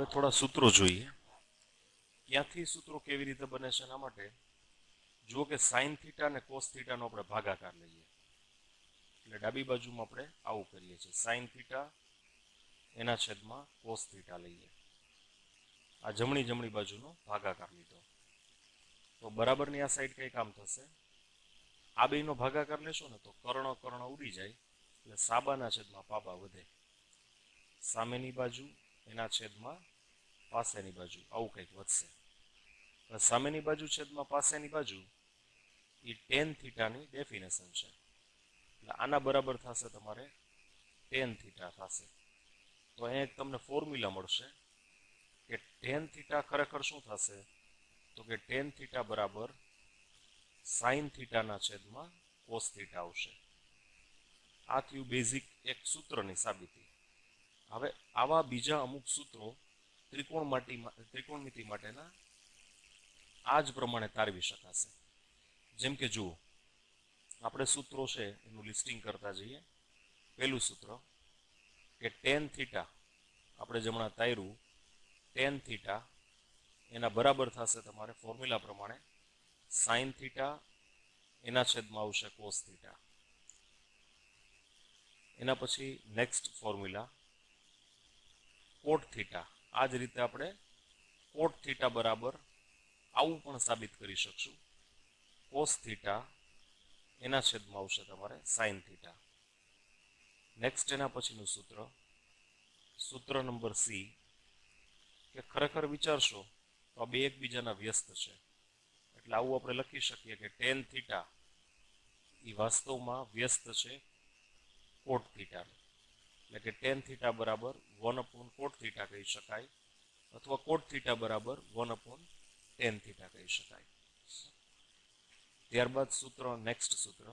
હવે થોડા સૂત્રો જોઈએ. ક્યાંથી સૂત્રો કેવી રીતે બને છે એના માટે જુઓ કે સાઇન થીટા અને કોસ થીટાનો આપણે ભાગાકાર લઈએ. એટલે ડાબી બાજુમાં આપણે આવું કરીએ છીએ. સાઇન થીટા, એના છેદમાં કોસ થીટા લઈએ. આ જમણી જમણી બાજુનો ભાગાકાર લીધો. તો બરાબરની આ સાઈડ કંઈ કામ થશે. આ બેનો ભાગાકાર લેશો ને તો કર્ણ કર્ણ ઉડી જાય. એટલે સાબાના છેદમાં પાબા વધે. સામેની બાજુ એના છેદમાં પાસેની બાજુ, આવું કંઈક વધશે. સામેની બાજુ છેદમાં પાસેની બાજુ એ ટેન થીટાની ડેફિનેશન છે. એટલે આના બરાબર થશે તમારે ટેન થીટા થશે. તો અહીંયા તમને ફોર્મ્યુલા મળશે કે ટેન થીટા ખરેખર શું થશે? તો કે ટેન થીટા બરાબર સાઇન થીટાના છેદમાં કોસ થીટા આવશે. આ થયું બેઝિક એક સૂત્રની સાબિતી. હવે આવા બીજા અમુક સૂત્રો ત્રિકોણ માટી ત્રિકોણમિતિ માટેના આ જ પ્રમાણે તારવી શકાશે. જેમ કે જુઓ, આપણે સૂત્રો છે, એનું લિસ્ટિંગ કરતા જઈએ. પહેલું સૂત્ર કે ટેન થીટા, આપણે જમણા તાર્યું ટેન થીટા, એના બરાબર થશે તમારે ફોર્મ્યુલા પ્રમાણે સાઇન થીટા, એના છેદમાં આવશે કોસ થીટા. એના પછી નેક્સ્ટ ફોર્મ્યુલા કોટ થીટા. આ જ રીતે આપણે કોટ થીટા બરાબર આવું પણ સાબિત કરી શકશું. કોસ થીટા એના છેદમાં આવશે તમારે સાઇન થીટા નેક્સ્ટ એના પછીનું સૂત્ર સૂત્ર નંબર સી કે ખરેખર વિચારશો તો આ બે એકબીજાના વ્યસ્ત છે. એટલે આવું આપણે લખી શકીએ કે ટેન થીટા એ વાસ્તવમાં વ્યસ્ત છે કોટ થીટાનું એટલે કે ટેન થીટા બરાબર વન અપોન કોટ થીટા કહી શકાય અથવા કોટ થીટા બરાબર વન અપોન ટેન થીટા કહી શકાય. ત્યારબાદ સૂત્ર નેક્સ્ટ સૂત્ર.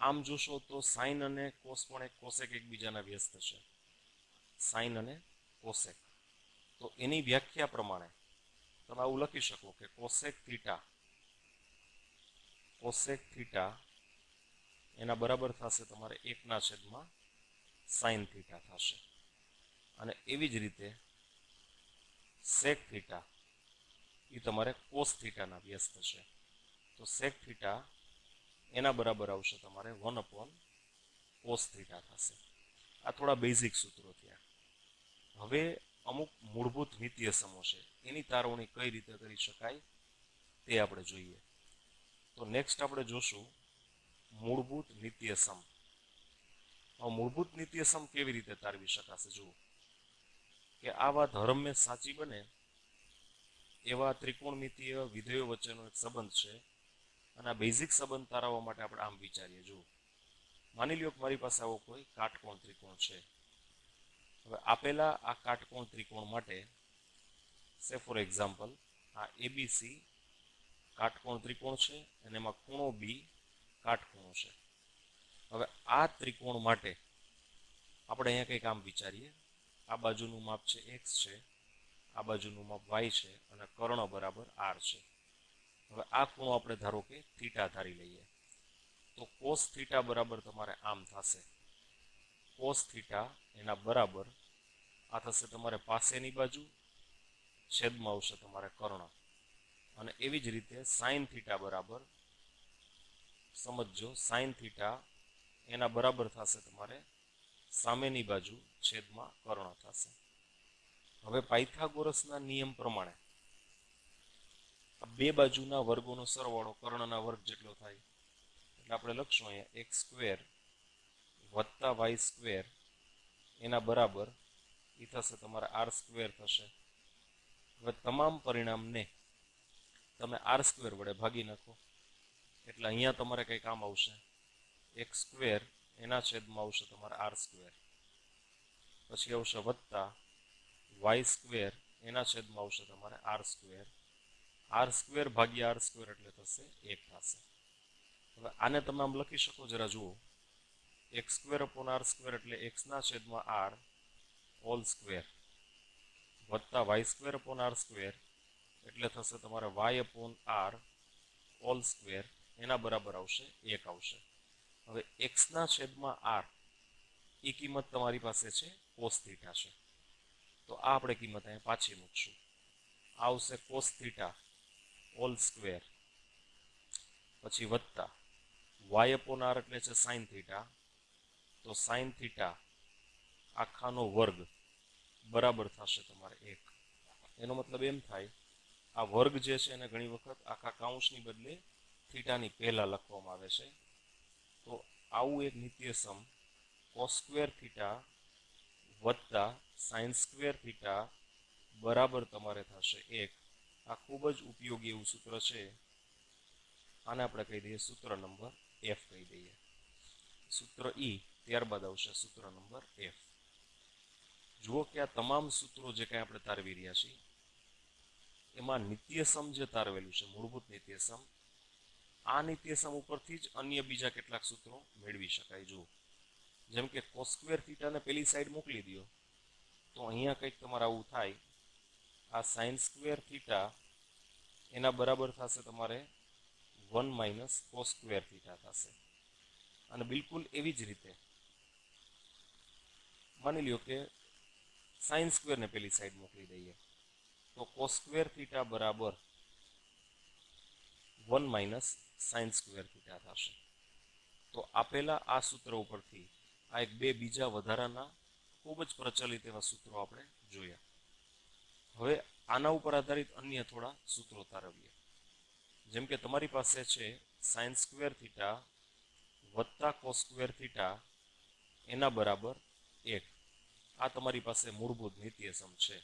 આમ જોશો તો સાઇન અને કોસ પણ એક કોસેક એકબીજાના વ્યસ્ત છે. સાઇન અને કોસેક તો એની વ્યાખ્યા પ્રમાણે તમે આવું લખી શકો કે કોસેક થીટા કોસેક થીટા એના બરાબર થશે તમારે એકના છેદમાં સાઇન થીટા થશે. અને એવી જ રીતે સેક થીટા એ તમારે કોસ થીટાના વ્યસ્ત છે. તો સેક થીટા એના બરાબર આવશે તમારે વન અપોન કોસ થીટા થશે. આ થોડા બેઝિક સૂત્રો થયા. હવે અમુક મૂળભૂત નિત્ય સમો છે. એની તારવણી કઈ રીતે કરી શકાય તે આપણે જોઈએ. તો નેક્સ્ટ આપણે જોશું મૂળભૂત નિત્ય સમ મૂળભૂત નિત્ય સમ કેવી રીતે તારવી શકાશે? જુઓ. કે આવા ધર્મને સાચી બને એવા ત્રિકોણમિતીય વિધેયો વચ્ચેનો એક સંબંધ છે અને આ બેઝિક સંબંધ તારવવા માટે આપણે આમ વિચારીએ. જુઓ. માની લ્યો કે મારી પાસે આવો કોઈ કાટકોણ ત્રિકોણ છે. હવે આપેલા આ કાટકોણ ત્રિકોણ માટે સે ફોર એક્ઝામ્પલ આ એબીસી કાટકોણ ત્રિકોણ છે અને એમાં ખૂણો બી કાટખૂણો છે. હવે આ ત્રિકોણ માટે આપણે અહીંયા કંઈક આમ વિચારીએ. આ બાજુનું માપ છે એક્સ છે, આ બાજુનું માપ વાય છે અને કર્ણ બરાબર આર છે. હવે આ ખૂણો આપણે ધારો કે થીટા ધારી લઈએ. તો કોસ થીટા બરાબર તમારે આમ થશે. કોસ થીટા એના બરાબર આ થશે તમારે પાસેની બાજુ, છેદમાં આવશે તમારે કર્ણ. અને એવી જ રીતે સાઇન થીટા બરાબર સમજો સાઇન થીટા એના બરાબર થશે તમારે સામેની બાજુ છેદમાં કર્ણ થશે. હવે પાયથાગોરસના નિયમ પ્રમાણે બે બાજુના વર્ગોનો સરવાળો કર્ણના વર્ગ જેટલો થાય. એટલે આપણે લખશું અહીંયા એક્સ સ્ક્વેર વત્તા વાય સ્ક્વેર એના બરાબર એ થશે તમારે આર સ્ક્વેર થશે. હવે તમામ પરિણામને તમે આર સ્ક્વેર વડે ભાગી નાખો. એટલે અહીંયા તમારે કંઈ કામ આવશે. એક્સ સ્ક્વેર એના છેદમાં આવશે તમારે આર સ્ક્વેર પછી આવશે વત્તા વાય સ્ક્વેર એના છેદમાં આવશે તમારે આર સ્ક્વેર આર સ્ક્વેર ભાગ્યા આર સ્ક્વેર એટલે થશે એક થશે. હવે આને તમે આમ લખી શકો જરા જુઓ. X square upon r square એટલે એક્સના છેદમાં આર ઓલ સ્ક્વેર વત્તા y square upon r square એટલે થશે તમારે y upon r whole square એના બરાબર આવશે એક આવશે. હવે એક્સના છેદમાં આર એ કિંમત તમારી પાસે છે કોસ થીટા છે. તો આ આપણે કિંમત અહીંયા પાછી મૂકશું. આવશે કોસ થીટા ઓલ સ્ક્વેર પછી વત્તા વાય અપોન આર એટલે છે સાઇન થીટા તો સાઇન થીટા આખાનો વર્ગ બરાબર થશે તમારે એક. એનો મતલબ એમ થાય, આ વર્ગ જે છે એને ઘણી વખત આખા કાઉન્સની બદલે થીટાની પહેલાં લખવામાં આવે છે. આવું એક નિત્યસમ કોસ સ્ક્વેર થીટા વત્તા સાઇન સ્ક્વેર થીટા બરાબર તમારે થશે એક. આ ખૂબ જ ઉપયોગી એવું સૂત્ર છે. આને આપણે કહી દઈએ સૂત્ર નંબર એફ કહી દઈએ. સૂત્ર ઈ ત્યારબાદ આવશે સૂત્ર નંબર એફ જુઓ કે આ તમામ સૂત્રો જે કાંઈ આપણે તારવી રહ્યા છીએ, એમાં નિત્યસમ જે તારવેલું છે, મૂળભૂત નિત્યસમ આ નિત્યસમ ઉપરથી જ અન્ય બીજા કેટલાક સૂત્રો મેળવી શકાય. જુઓ, જેમ કે કોસ્ક્વેર થીટાને પેલી સાઈડ મોકલી દો તો અહીંયા કંઈક તમારે આવું થાય. આ સાઇન સ્ક્વેર થીટા એના બરાબર થશે તમારે વન માઇનસ કોસ્ક્વેર થીટા થશે. અને બિલકુલ એવી જ રીતે, માની લ્યો કે સાઇન સ્ક્વેરને પેલી સાઈડ મોકલી દઈએ, તો કોસ્ક્વેર થીટા બરાબર one minus sine square theta થશે. તો આપેલા આ સૂત્ર ઉપરથી આ એક બે બીજા વધારાના ખૂબ જ પ્રચલિત એવા સૂત્રો આપણે જોયા. હવે આના ઉપર આધારિત અન્ય થોડા સૂત્રો તારવીએ. જેમ કે તમારી પાસે છે સાઇન સ્ક્વેર થીટા વત્તા કોસ થીટા એના બરાબર એક. આ તમારી પાસે મૂળભૂત નિત્યસમ છે.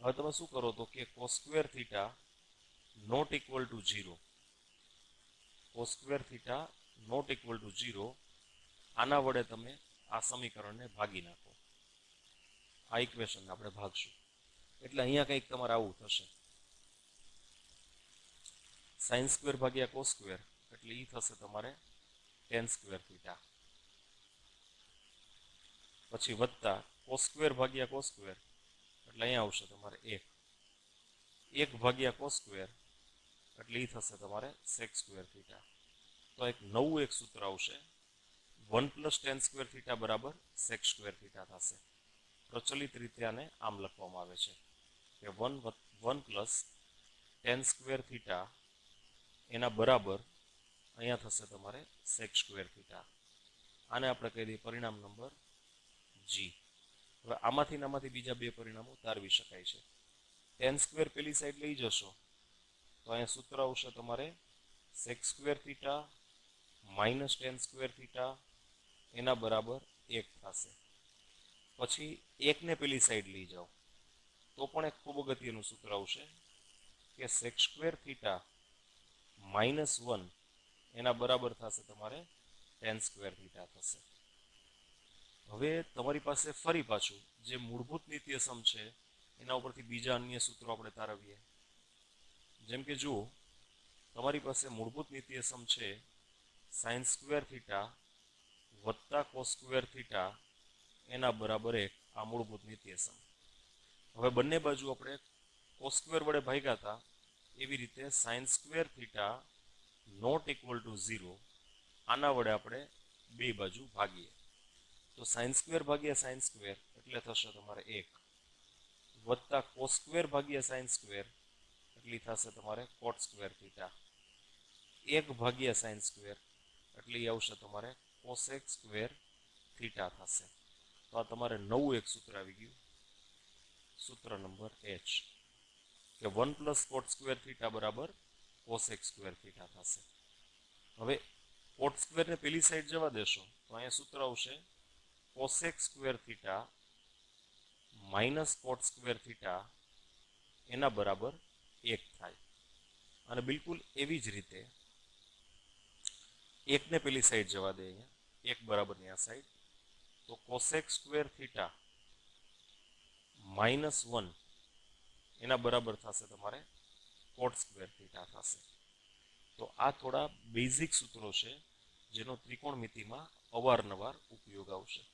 હવે તમે શું કરો તો કે cos theta not equal to zero. Cos square theta not equal to zero આના વડે તમે આ સમીકરણને ભાગી નાખો. આ ઇક્વેશન આપણે ભાગશું. એટલે અહીંયા કંઈક તમારે આવું થશે. સાઇન સ્ક્વેર ભાગ્યા કોસ સ્ક્વેર એટલે એ થશે તમારે ટેન સ્ક્વેર થીટા પછી વત્તા કોસ સ્ક્વેર ભાગ્યા કોસ એટલે અહીંયા આવશે તમારે એક. એક ભાગ્યા કોસ સ્ક્વેર એટલે એ થશે તમારે સેક સ્ક્વેર થીટા તો એક નવું એક સૂત્ર આવશે. One plus tan square theta બરાબર સેક સ્ક્વેર થીટા થશે. પ્રચલિત રીતે આને આમ લખવામાં આવે છે કે one one plus tan square theta એના બરાબર અહીંયા થશે તમારે સેક સ્ક્વેર થીટા આને આપણે કહી દઈએ પરિણામ નંબર જી હવે આમાંથી આમાંથી બીજા બે પરિણામો તારવી શકાય છે. ટેન સ્ક્વેર પેલી સાઈડ લઈ જશો. તો અહીંયા સૂત્ર આવશે તમારે sec square theta minus tan square theta એના બરાબર એક થશે. પછી એકને પેલી સાઈડ લઈ જાઓ. તો પણ એક ખૂબ અગત્યનું સૂત્ર આવશે કે sec square theta minus one એના બરાબર થશે તમારે ટેન સ્ક્વેર થીટા થશે. હવે તમારી પાસે ફરી પાછું જે મૂળભૂત નિત્યસમ છે, એના ઉપરથી બીજા અન્ય સૂત્રો આપણે તારવીએ. જેમ કે જુઓ, તમારી પાસે મૂળભૂત નીતિયસમ છે. સાઇન સ્ક્વેર થીટા વત્તા કોસ સ્ક્વેર થીટા એના બરાબર એક આ મૂળભૂત નીતિયસમ હવે બંને બાજુ આપણે કોસ સ્ક્વેર વડે ભાગ્યા હતા, એવી રીતે sine square theta not equal to zero આના વડે આપણે બે બાજુ ભાગીએ. તો સાઇન સ્ક્વેર ભાગ્યા સાઇન સ્ક્વેર એટલે થશે તમારે એક. વત્તા કોસ સ્ક્વેર ભાગ્યા સાઇન સ્ક્વેર એટલી થશે તમારે કોટ સ્ક્વેર થીટા એક ભાગ્યા સાઇન સ્ક્વેર. એટલે આવશે તમારે કોસેક સ્ક્વેર થીટા થશે. તો આ તમારે નવું એક સૂત્ર આવી ગયું. સૂત્ર નંબર એચ કે one plus cot square theta બરાબર કોસેક સ્ક્વેર થીટા થશે. હવે કોટ સ્ક્વેરને પેલી સાઈડ જવા દેશો. તો અહીંયા સૂત્ર આવશે cosec square theta minus cot square theta એના બરાબર એક થાય. અને બિલકુલ એવી જ રીતે એકને પેલી સાઈડ જવા દે અહીંયા. એક બરાબરની આ સાઈડ તો cosec square theta minus one એના બરાબર થશે તમારે કોટ સ્ક્વેર થીટા થશે. તો આ થોડા બેઝિક સૂત્રો છે જેનો ત્રિકોણમિતિમાં અવારનવાર ઉપયોગ આવશે.